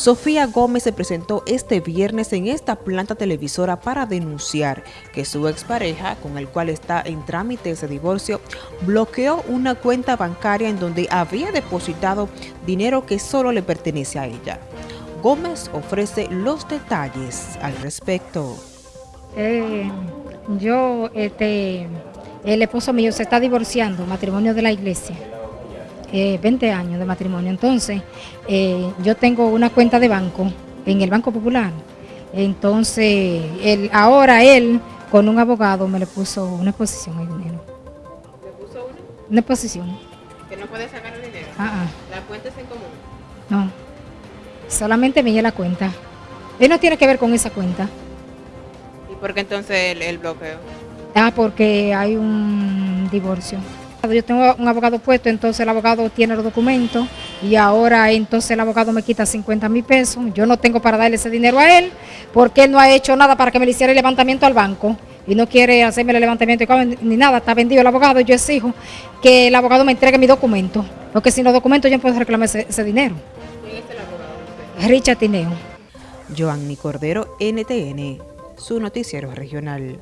Sofía Gómez se presentó este viernes en esta planta televisora para denunciar que su expareja, con el cual está en trámite ese divorcio, bloqueó una cuenta bancaria en donde había depositado dinero que solo le pertenece a ella. Gómez ofrece los detalles al respecto. Eh, yo, este, el esposo mío se está divorciando, matrimonio de la iglesia. 20 eh, años de matrimonio. Entonces, eh, yo tengo una cuenta de banco en el Banco Popular. Entonces, él, ahora él, con un abogado, me le puso una exposición al dinero. ¿Le puso una? Una exposición. ¿Que no puede sacar el dinero? Ah, ah. ¿La cuenta es en común? No, solamente me la cuenta. Él no tiene que ver con esa cuenta. ¿Y por qué entonces el bloqueo? Ah, porque hay un divorcio. Yo tengo un abogado puesto, entonces el abogado tiene los documentos y ahora entonces el abogado me quita 50 mil pesos. Yo no tengo para darle ese dinero a él porque él no ha hecho nada para que me le hiciera el levantamiento al banco y no quiere hacerme el levantamiento ni nada. Está vendido el abogado y yo exijo que el abogado me entregue mi documento porque sin los documentos yo no puedo reclamar ese, dinero. ¿Quién es el abogado? Richard Tineo. Joanny Cordero, NTN, su noticiero regional.